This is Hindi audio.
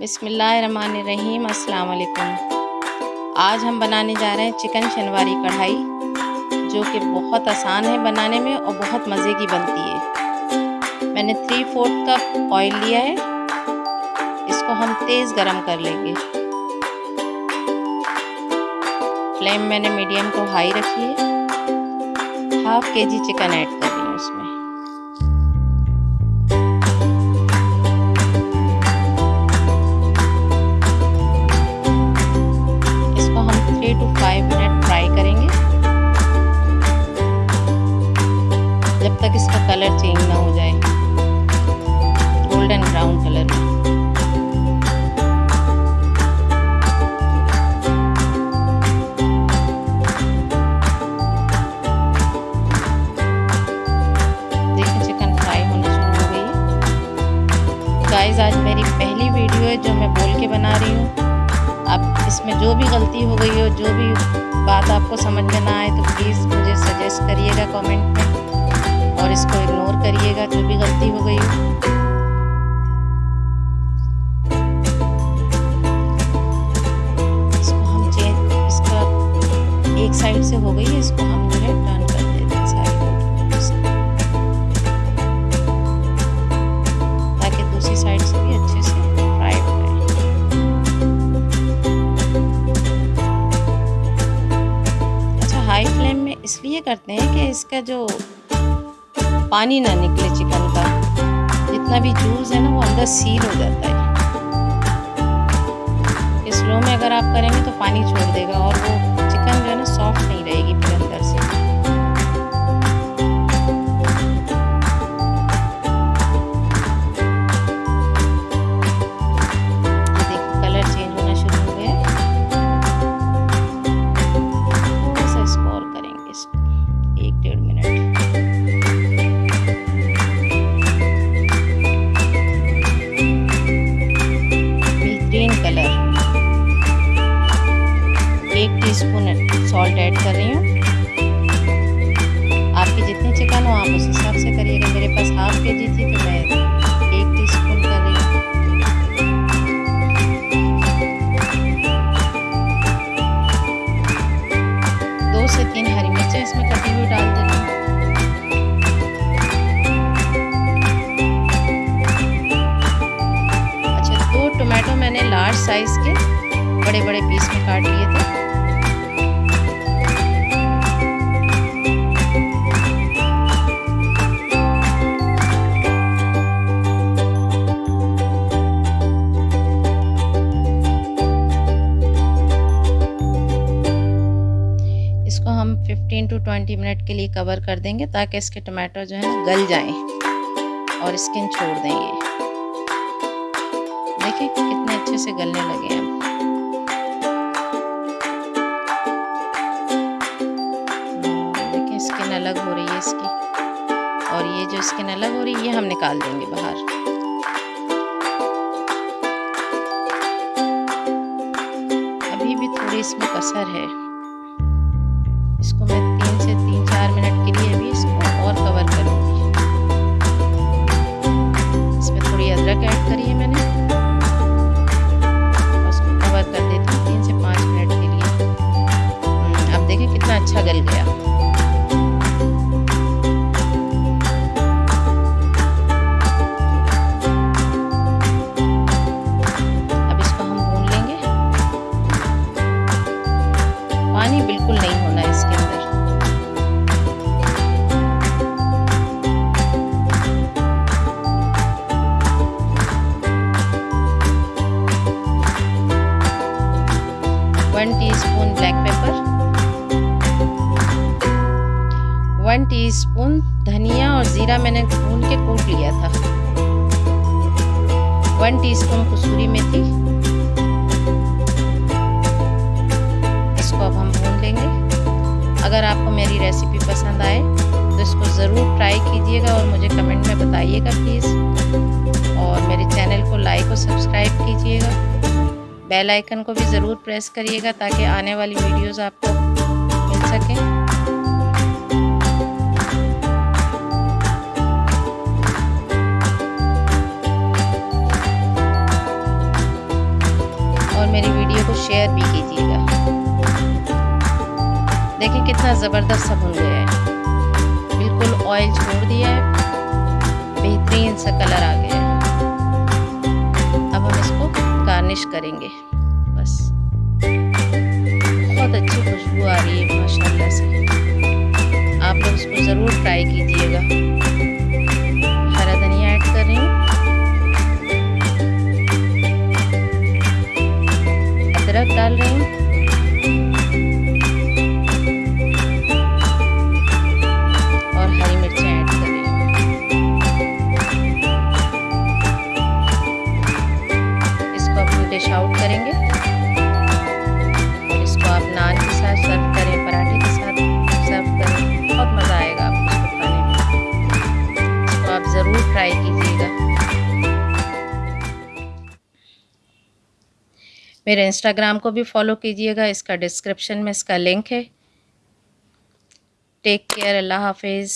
बिसमीम अस्सलाम वालेकुम आज हम बनाने जा रहे हैं चिकन शनवारी कढ़ाई, जो कि बहुत आसान है बनाने में और बहुत मज़े की बनती है। मैंने थ्री फोर्थ कप ऑयल लिया है। इसको हम तेज़ गरम कर लेंगे। फ्लेम मैंने मीडियम को हाई रखी है। हाफ़ के जी चिकन ऐड कर रही हूँ गोल्डन ब्राउन कलर में आज मेरी पहली वीडियो है जो मैं बोल के बना रही हूँ। अब इसमें जो भी गलती हो गई हो, जो भी बात आपको समझ में ना आए तो प्लीज़ मुझे सजेस्ट करिएगा कमेंट में और इसको इग्नोर करिएगा, जो भी गलती हो गई हो। साइड से हो गई है, इसको हम जो है टर्न कर देते हैं साइड ताकि दूसरी साइड से भी अच्छे से फ्राई हो जाए। अच्छा हाई फ्लेम में इसलिए करते हैं कि इसका जो पानी ना निकले चिकन का, जितना भी जूस है ना, वो अंदर सील हो जाता है। स्लो में अगर आप करेंगे तो पानी छोड़ देगा और वो जो है ना सॉफ्ट नहीं रहेगी फिर अंदर सॉल्ट ऐड कर रही हूँ। आपकी जितनी चिकन हो, आप उस हिसाब से करिएगा। मेरे पास हाफ़ के जी थी तो मैं एक टी स्पून कर रही हूँ। दो से तीन हरी मिर्चें इसमें कटी हुई डाल देना अच्छा मैंने लार्ज साइज़ के बड़े बड़े पीस में काट लिए थे। हम 15 टू 20 मिनट के लिए कवर कर देंगे ताकि इसके टमाटो जो है, गल जाएँ और स्किन छोड़ देंगे देखिए कितने अच्छे से गलने लगे हैं। देखिए स्किन अलग हो रही है इसकी। और ये जो स्किन अलग हो रही है, ये हम निकाल देंगे बाहर। अभी भी थोड़ी इसमें कसर है। इसको मैं तीन से तीन चार मिनट के लिए भी इसको और कवर करूँगी। इसमें थोड़ी अदरक ऐड करी है मैंने। उसको कवर कर देती हूँ तीन से पाँच मिनट के लिए। हम्म, अब देखें कितना अच्छा गल गया। Teaspoon black pepper one teaspoon धनिया और ज़ीरा मैंने भून के कूट लिया था। वन टीस्पून कसूरी मेथी। इसको अब हम भून लेंगे। अगर आपको मेरी रेसिपी पसंद आए तो इसको ज़रूर ट्राई कीजिएगा और मुझे कमेंट में बताइएगा प्लीज़ और मेरे चैनल को लाइक और सब्सक्राइब कीजिएगा। बेल आइकन को भी ज़रूर प्रेस करिएगा ताकि आने वाली वीडियोस आपको मिल सकें। शेयर भी कीजिएगा। देखिए कितना ज़बरदस्त सा भुन गया है। बिल्कुल ऑयल छोड़ दिया है। बेहतरीन सा कलर आ गया है। करेंगे। बस। बहुत अच्छी खुशबू आ रही है, माशाल्लाह से। आप लोग इसको ज़रूर ट्राई कीजिएगा। मेरे इंस्टाग्राम को भी फॉलो कीजिएगा, इसका डिस्क्रिप्शन में इसका लिंक है। टेक केयर अल्लाह हाफिज़